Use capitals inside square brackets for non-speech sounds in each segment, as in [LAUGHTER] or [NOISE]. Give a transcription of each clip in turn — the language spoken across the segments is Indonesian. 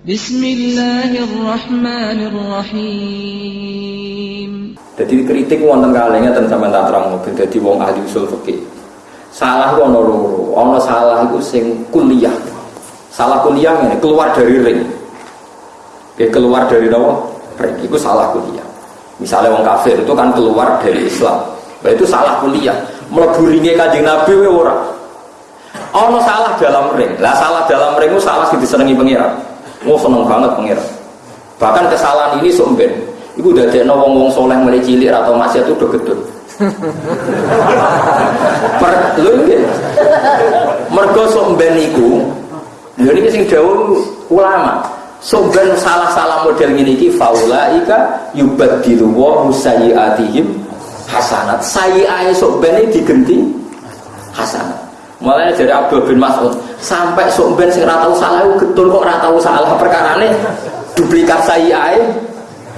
Bismillahirrahmanirrahim. Jadi kritik wonten kalengnya tentang sampean tak terang mobil jadi wong ahli usul fikih. Salah ku ono loro. Salah iku sing kuliah. Salah kuliah ini keluar dari ring. Ya keluar dari apa? Ring. Itu salah kuliah. Misalnya wong kafir itu kan keluar dari Islam. Nah, itu salah kuliah. Mlebu ringe Nabi we ora. Salah dalam ring. Lah salah dalam ring itu salah sing disenengi pengira. Oh seneng banget pengira. Bahkan kesalahan ini sumben. Iku dadekno wong-wong soleh mulai cilik atau masih itu udah gedut. per lho nggih. Mergo sok ben iku lho niki sing dawuh ulama. Sok ben salah-salah model ngene iki faulaika yubaddilu wa sayyiatihim hasanat. Sayyi'ae ben digenti hasanat. Mulai dari Abdul bin Mas'ud sampai sok ben sing salah getun kok ora tau salah. Perkarane duplikat sayyi'ae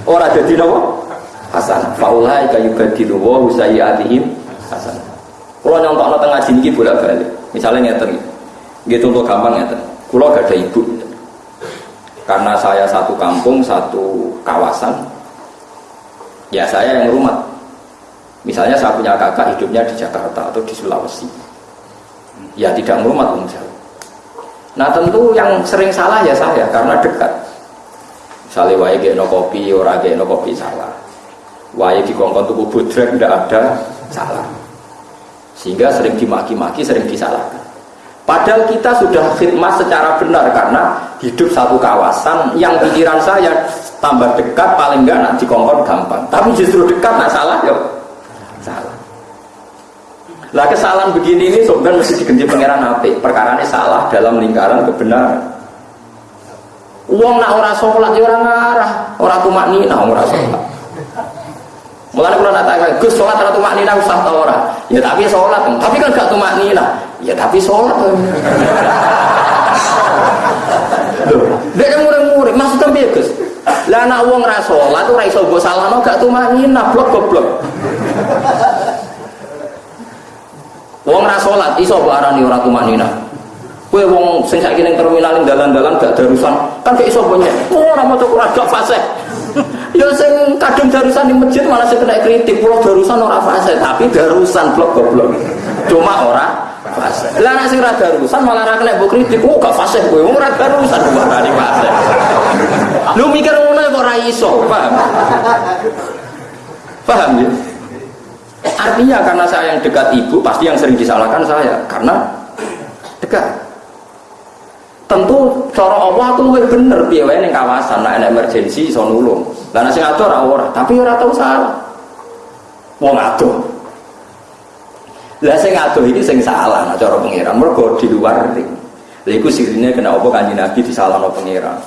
ora dadi napa? hasan. Faulai kayu badilu wa sayyiatihim kalau nyontok tengah sini bolak balik misalnya ngeten. Gitu untuk gampang ngeten. Kalau gak ada ibu. Karena saya satu kampung satu kawasan ya saya yang rumah. Misalnya saya punya kakak hidupnya di Jakarta atau di Sulawesi. Ya tidak ngurmat um jauh nah tentu yang sering salah ya saya karena dekat. Misalnya wae no kopi ora no kopi salah. Wahai di kongkong tubuh budrek tidak ada salah. Sehingga sering dimaki-maki sering disalahkan. Padahal kita sudah khidmat secara benar karena hidup satu kawasan yang pikiran saya tambah dekat paling enggak nak dikongkon gampang. Tapi justru dekat nak salah ya lah kesalahan begini ini sebenarnya mesti diganti pangeran api perkara ini salah dalam lingkaran kebenaran uang nak orang sholat ya orang ngarah orang tumak nina orang sholat Mulai kalau nak tanya, Gus sholat atau tumak nina usah tau ora? Ya tapi sholat, tapi kan gak tumak nina. Ya tapi sholat. Dia kan murid-murid, maksudnya biar Gus. Lah anak uang ora sholat tuh raiso gue salah no gak tumak nina, blok goblok. Uang ora sholat, iso barani ora tumak nina. Kue wong sing saiki ning terminal ning dalan-dalan gak darusan, kan gak iso punya. Ora maca Quran gak fasih. [LAUGHS] Ya sing kadung darusan di masjid malah sing kena kritik, pulau darusan ora fase, tapi darusan blok goblok. Cuma ora fase. Lah nek sing ora darusan malah ora kena mbok kritik, oh gak fase kowe, ora darusan di fase. Lu mikir ngono kok ora iso, paham? Paham ya? Artinya karena saya yang dekat ibu, pasti yang sering disalahkan saya karena dekat tentu cara Allah tuh lebih bener piye ning kawasan nek ana emergensi iso nulung. Lah nek sing ado ora ora, tapi ora tau salah. Wong ado. Lah sing ado iki sing salah nek cara pengiran mergo di luar ring. Lha iku sirine kena apa kanjeng Nabi disalahno pengiran.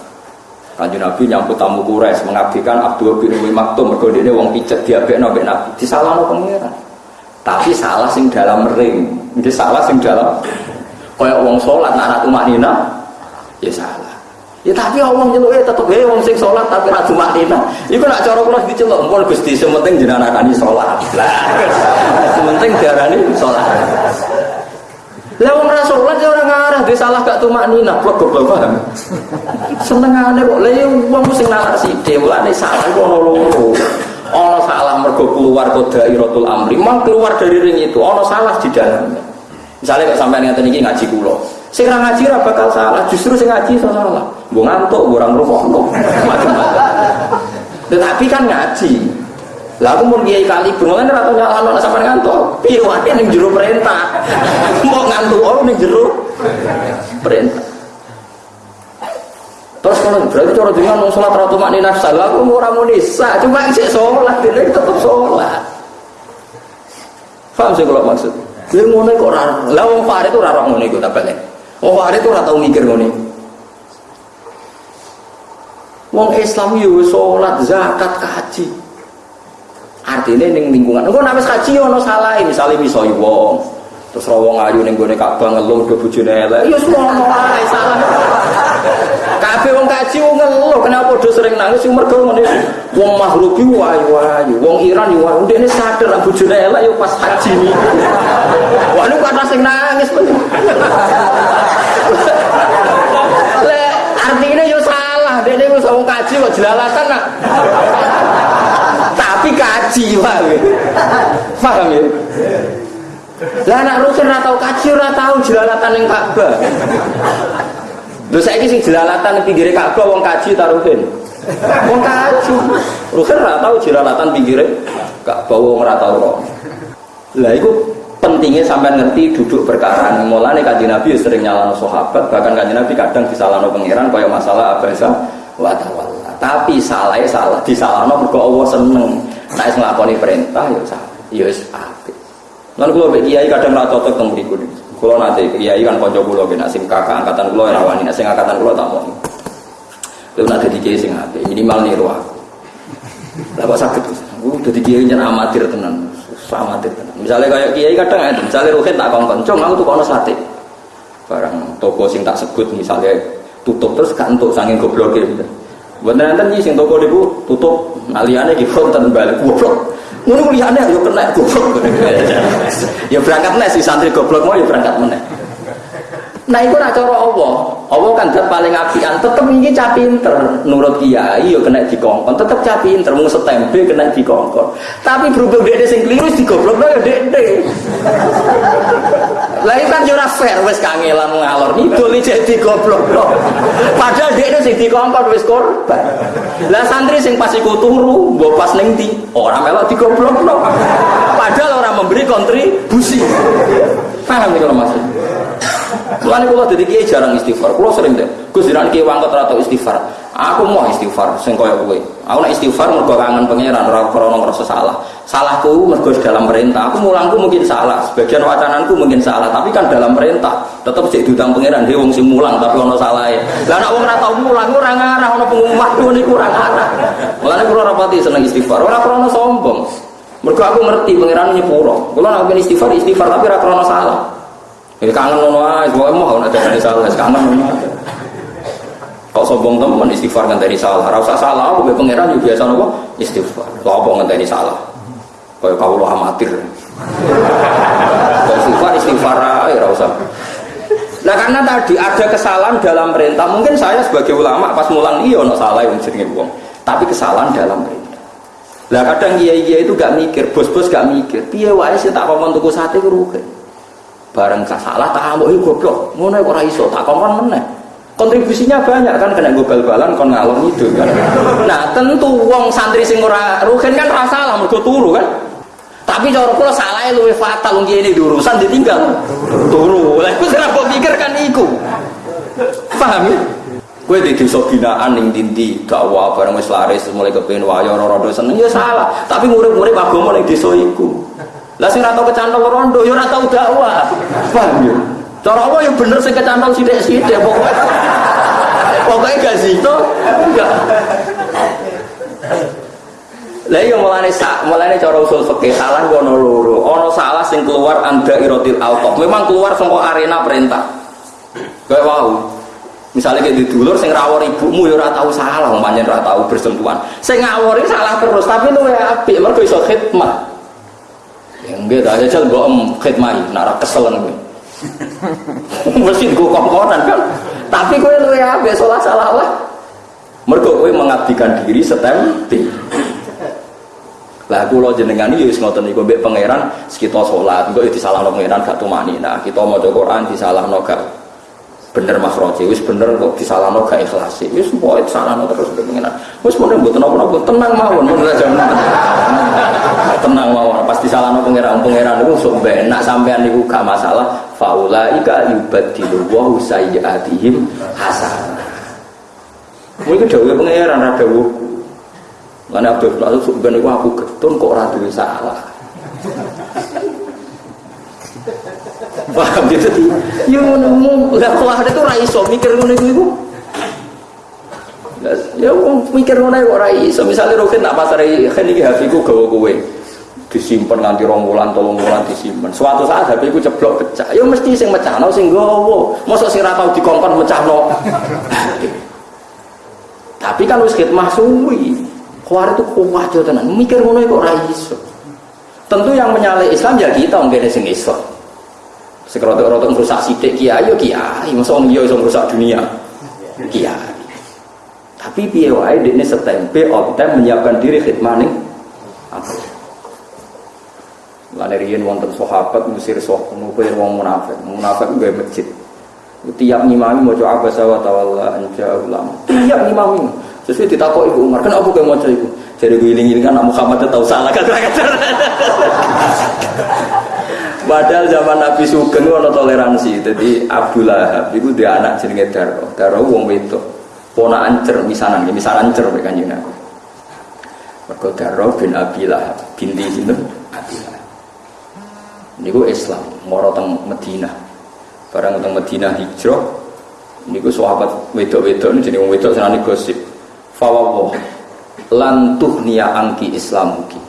Kanjeng Nabi nyambut tamu Quraisy mengabdikan Abdul bin Umi Maktum. Mergo dene wong picet diabekno mbek Nabi. Disalahno pengiran. Tapi salah sing dalam ring, ini salah sing dalam. Kayak wong sholat nak tumak nina. Ya salah. Ya tapi Allah nyeluk ya tetep ya wong sing sholat tapi ra cuma nina. Iku nak cara kula diceluk. Pun Gusti sementing jenengan sholat. Lah sementing diarani sholat lah wong ra sholat ya orang ngarah dia salah gak tumak nina. Blok goblok paham? Senengane kok. Lha ya wong sing nalar sithik mulane salah kok loro. Ono salah mergo keluar kode iratul amri. Mang keluar dari ring itu ono salah di dalamnya. Misalnya kok sampai ngeten iki ngaji kula. Sing ngaji ra bakal salah, justru sing ngaji iso salah. Mbok ngantuk, mbok ora ngrungokno, macam-macam. Tetapi kan ngaji. Lah aku mau kiai kali berulang ora tau nyalano sampean ngantuk. Piye wae jero perintah. [LAUGHS] Mbok ngantuk oh ning jero perintah. Terus kalau berarti cara dengan mau sholat ratu makni nafsal, aku mau ramu nisa, cuma isi sholat, dia tetap sholat. Faham sih kalau maksud? Dia ngono kok raro, lah wong Farid itu raro ngono iku tak balik. Oh hari itu tau mikir ngene. Wong Islam yo salat, zakat, haji. Artinya ning lingkungan. Engko nek wis haji ono salah, misale misoi wong. Terus wong ayu ning gone Ka'bah ngeluh do bojone elek. Ya semono wae salah. Kabeh wong kaji wong ngeluh kenapa do sering nangis sing mergo ngene. Wong mahrubi wayu-wayu, wong Iran yo wayu. Ndekne sadar bojone elek yo pas haji niki. Wah lu kata sing nangis. [LAUGHS] Le artinya yo salah jelalatan nak. Tapi kaji ya. Paham ya? Lah anak rukin ora tau kaji ora tau jelalatan ning Ka'bah. Lho saiki sing jelalatan pinggire Ka'bah wong kaji ta rukin? Wong kaji. Rukin ora tau jelalatan pinggire Ka'bah wong ora tau. Lah iku pentingnya sampai ngerti duduk perkara mulane kanjeng Nabi ya sering nyalano sahabat bahkan kanjeng Nabi kadang disalahno pangeran kaya masalah abasa wa tawalla tapi salah salah disalahno mergo Allah seneng. Nek nglakoni perintah ya salah ya wis apik. Lan kiai kadang ora cocok teng mriku kula nate kiai kan kanca kula nek sing kakak angkatan kula ora wani nek angkatan kula tak mau Lalu nanti di kiai sing apik minimal niru aku. Lah sakit aku dadi kiai jan amatir tenan amatir tenan misalnya kayak kiai kadang ada misalnya ruhin tak kongkon cung aku tuh kono sate. Barang toko sing tak sebut misalnya tutup terus gak untuk sanging goblok gitu buat nanti sing toko niku tutup aliane di konten balik goblok. Ngono liyane yo kena goblok. [LAUGHS] Ya berangkat nih si santri goblok mau ya berangkat meneh Nah itu nak cara Allah. Allah kan dat paling apian. Tetep ini cah pinter. Nurut kiai yo kena dikongkon. Tetep cah pinter. Mau setempe kena dikongkon. Tapi berhubung dia sing keliru digoblok ya dek Lah kan yo ora fair wis kangelan ngalor ngidul iki goblok. Padahal dia sing dikongkon wis korban. Lah santri sing pas iku turu, mbok pas ning ndi? Ora melok digoblok. Padahal orang memberi kontribusi. Paham iki kalau maksud? Mulane kula dadi kiai jarang istighfar. Kula sering deh. Gus jiran kiai wangkot ora istighfar. Aku mau istighfar sing kaya kowe. Aku nek istighfar mergo kangen pangeran ora krana ngrasa salah. Salahku mergo dalam perintah. Aku mulangku mungkin salah, sebagian wacananku mungkin salah, tapi kan dalam perintah. Tetep sik diutang pangeran dhewe wong sing mulang tapi ono salahe. Lah nek wong ora tau mulang ora ngarah ono pengumuman niku ora ngarah. Mulane kula ora pati seneng istighfar. Ora krana sombong. Mergo aku ngerti pangeran nyepuro. Kula nek istighfar istighfar tapi ora salah. Ini kangen nono aja, mau mau ada dari salah, kangen. Kok sombong teman istighfar kan dari salah, rasa salah, aku pangeran juga biasa nopo istighfar. Lo apa dari salah? Kau lo amatir. Kau istighfar istighfar aja rasa. Nah karena tadi ada kesalahan dalam perintah, mungkin saya sebagai ulama pas mulang iya no salah yang sering buang, tapi kesalahan dalam perintah. Lah kadang iya iya itu gak mikir, bos-bos gak mikir, piye wae sih tak ngomong tuku sate rugi bareng salah tak amuk iki goblok. Ngono ora iso. Tak kongkon meneh. Kontribusinya banyak kan? Kena gue bal-balan kon ngalor itu kan? Nah tentu wong santri sing ora rugen kan ora salah mergo turu kan? Tapi cara kula salah luwe fatal wong ini urusan ditinggal. Turu. Lha iku sira pikir kan iku. Paham ya? Gue di desa binaan ning dindi dakwah bareng wis laris mulai kepen wayo ora seneng ya salah. Tapi ngurip-ngurip agama ning desa iku lah sing ora kecantol rondo ya ora tau dakwah. Paham ya? Cara apa ya bener sing kecantol sithik-sithik pokoke. Pokoke gak situ enggak. Lah iya mulane sak, mulane cara usul fikih salah ono loro. Ono salah sing keluar anda irotil alqaf. Memang keluar saka arena perintah. Kayak wow. Misalnya kayak dulur sing rawor ibumu ya ora tau salah, umpamanya ora tau bersentuhan. Sing ngawori salah terus, tapi lu ya apik mergo iso khidmat. Ya enggak, tak jajal mbok em khidmai, nak ra keselen kowe. [LAUGHS] Mesti gue kongkonan kan. Tapi kowe luwe ape salah salah lah. Mergo kowe mengabdikan diri setempi. Lah kula jenengan iki wis ngoten niku mbek pangeran kita salat, engko disalahno pangeran gak tumani. Nah, kita maca Quran disalahno gak bener makhraji wis bener kok disalahno gak ikhlas. Wis pokoke disalahno terus pengenan wis bener mboten napa-napa tenang mawon mun aja tenang mawon. Pas disalahno pangeran pangeran niku sok benak sampean niku gak masalah. Faulaika yubadilu wa sayyiatihim hasanah. Mungkin dawuh pangeran ra dawuh. Mana Abdul Qadir ben aku getun kok ora duwe salah Paham gitu? Ya ngono lah kelah itu ra iso mikir ngono iku. Ya wong mikir ngono kok ora iso. Misale roket tak pasare kan iki HP ku gawe kowe. Disimpen nganti rong wulan, tolong wulan disimpen. Suatu saat HP ku ceblok pecah. Ya mesti sing mecahno sing gowo. Mosok sing ra tau dikongkon mecahno. [LAUGHS] Tapi kan wis khidmah suwi. Kuar itu kuat tenan. Mikir ngono kok ora iso. Tentu yang menyalai Islam ya kita nggak sing Islam. Sekerotok-rotok merusak sidik kiai, yo kiai. Masa yo iso merusak dunia? Kiai. Tapi wae dekne setempe on time menyiapkan diri khidmah ning riyen wonten sahabat musir sok ngumpul wong munafik. Munafik gue masjid. Tiap ngimami mau coba apa sawat tawalla anja ulama. Tiap ngimami. Sesuai ditakok ibu Umar, kenapa gue mau ibu? Jadi gue iling kan Muhammad tahu salah [LAUGHS] kan? Padahal zaman Nabi Sugeng ada toleransi. Jadi Abdullah itu dia anak jenenge Daro. Daro wong wedok. Pona ancer misanan, misanan ancer kan Nabi. Mergo Daro bin Abi Lahab binti sinten? Abi Lahab. Niku Islam, moro teng Madinah. Barang teng Madinah hijrah niku sahabat wedok-wedok wong wedok senane gosip. Fawwah lan tuhniya angki islamuki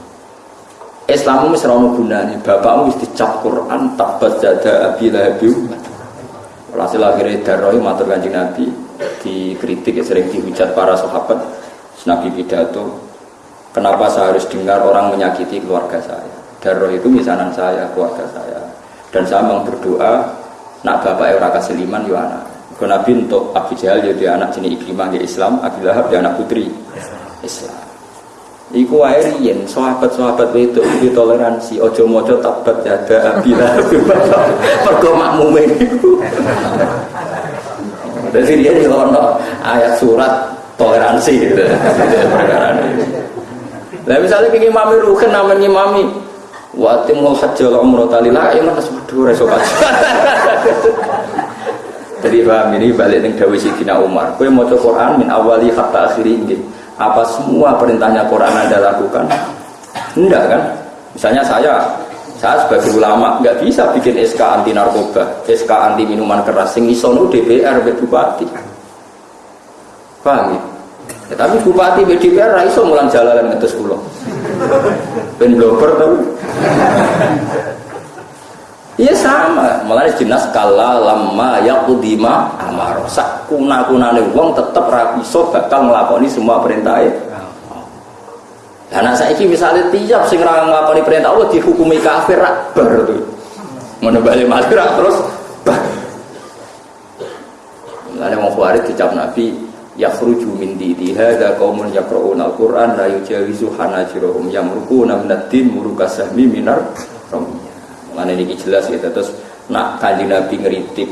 Islammu wis ora ono gunane. Bapakmu wis dicap Quran tabat jada abi lahabi. Hasil akhirnya daroi matur kanjeng Nabi dikritik ya sering dihujat para sahabat. Nabi pidato kenapa saya harus dengar orang menyakiti keluarga saya? Darah itu misanan saya keluarga saya. Dan saya memang berdoa nak bapak ora kasiliman yo anak. Nabi untuk Abu Jahal jadi anak jenis Ikrimah di Islam Abu Lahab anak putri. Islam Iku wae riyen sahabat-sahabat itu iki toleransi aja maca tabat jada abila [LAUGHS] mergo makmume niku. Dadi riyen yo ono ayat surat toleransi gitu. Lah misalnya kiki mami ruhen namanya mami wa timul hajjal umrah talila ya mana sebedu reso Jadi paham ini balik ning dawuh Sidina Umar. Kowe maca Quran min awali hatta akhiri nggih apa semua perintahnya Quran Anda lakukan? Enggak kan? Misalnya saya, saya sebagai ulama nggak bisa bikin SK anti narkoba, SK anti minuman keras, sing iso DPR bupati. Paham ya? ya tapi bupati DPR ra iso mulang jalan ngetes kula. Ben blogger tapi. Iya sama, malah jelas kala lama kudima amar. Sak kuna kunane wong tetep rapiso bakal ngelakoni semua perintah Nah, anak saya ini misalnya tiap sing ra nglakoni perintah Allah dihukumi kafir rak bar tuh. Ngono bali terus bar. Mau Khawarij dicap Nabi yakhruju min didi hadza qaumun yaqra'una al-Qur'an la yujawizu hanajirahum yamruquna min ad-din murukasahmi minar ramiyah. Mana ini jelas ya terus nak kaji Nabi ngeritik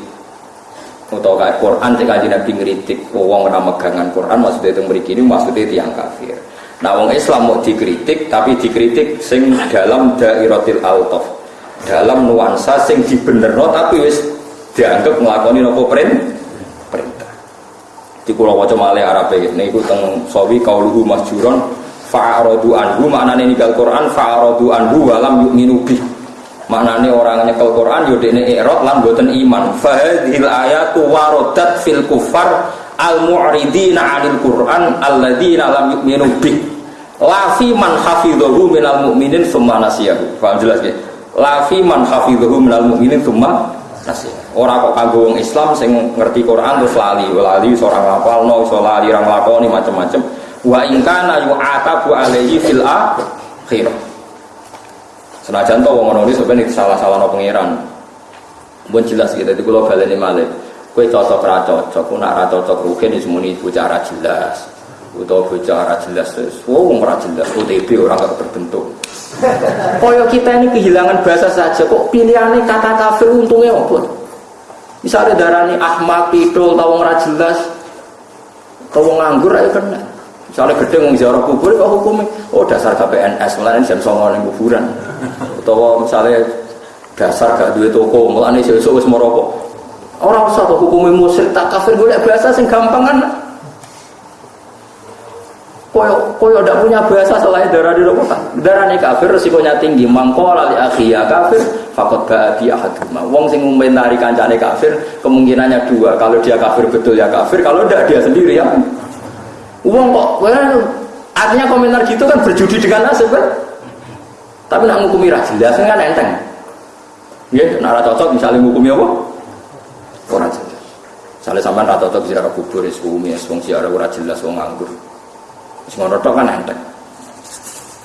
atau kayak Quran cek kaji Nabi ngeritik wong ora megangan Quran maksudnya itu mereka ini maksudnya itu yang kafir. Nah wong Islam mau dikritik tapi dikritik sing dalam dairatil altaf dalam nuansa sing dibenerno tapi wis dianggap ngelakoni nopo perintah. Di pulau wajah malih Arab ini ikut teng sawi kauluhu masjuron fa'aradu anhu maknane ninggal Quran fa'aradu anhu walam yu'minu bih maknane orang nyekel Quran yo dekne i'rad lan boten iman. Fahadhil ayatu waradat fil kufar al mu'ridina 'anil Quran alladzina lam yu'minu bih. Fi man hafidhahu minal mu'minin tsumma nasiyahu. Paham jelas ya la fi man hafidhahu minal mu'minin tsumma nasiyahu. Ora kok kanggo wong Islam sing ngerti Quran terus lali lali seorang hafal no iso lali ra nglakoni macam-macam wa in kana yu'atabu alaihi fil akhirah Senajan to wong ngono sebenarnya salah-salah no pangeran. Pun jelas gitu, itu kalau baleni malih. Kue cocok ra cocok, ku nak ra cocok rugen di semuni bocah ra jelas. Utawa bocah ra jelas terus, wong ra jelas, OTB orang gak berbentuk. [LAUGHS] Koyo kita ini kehilangan bahasa saja, kok pilihannya kata kafir untungnya apa? Misalnya darani Ahmad, Pidol, tawong ra jelas, tawong nganggur ayo kena. Misalnya gede ngomong ziarah kubur, kok hukumnya? Oh dasar KPNS, malah ini jam songo kuburan. Atau misalnya dasar gak duit toko, malah ini sesuk wis merokok. Orang usah tuh hukumnya musyrik tak kafir gue bahasa sing gampang kan. Koyo koyo tidak punya bahasa selain darah di kan. Darah ini kafir resikonya tinggi. Mangko lali akhia kafir, fakot baadi ahaduma. Wong sing mengomentari kancane kafir kemungkinannya dua. Kalau dia kafir betul ya kafir, kalau tidak dia sendiri ya. Uang kok, well, artinya komentar gitu kan berjudi dengan nasib kan? Tapi nak ngukumi ra jelas kan enteng. Ya, nak cocok misalnya ngukumi apa? Ora jelas. Misalnya sampean ra cocok ziarah kubur wis wis wong ziarah ora jelas wong nganggur. Wis ngono kan enteng.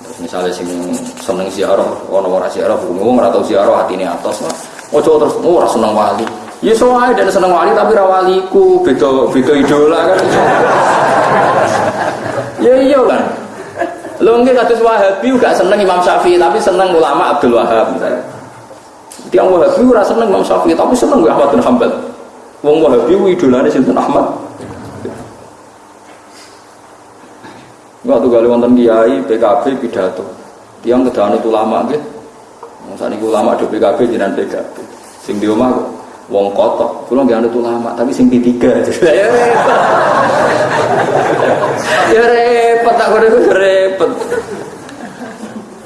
Terus misalnya sing seneng ziarah, ono ora ziarah, hukum wong ora tau ziarah atine atos. Ojo terus oh, ora seneng wali. Ya soalnya dan seneng wali tapi rawaliku beda beda idola kan. ya iya kan. Lo nggak kados Wahabi gak seneng Imam Syafi'i tapi seneng ulama Abdul Wahab misalnya. Tiang Wahabi ora seneng Imam Syafi'i tapi seneng Ahmad bin Hambal. Wong Wahabi idolane sinten Ahmad. Enggak tuh kali wonten kiai PKB pidato. Tiang itu lama gitu. Misalnya ulama do PKB jinan PKB. Sing di omah wong kotok. Kulo nggak anut ulama tapi sing tiga. Ya repot. [LAUGHS] ya repot tak kode repot.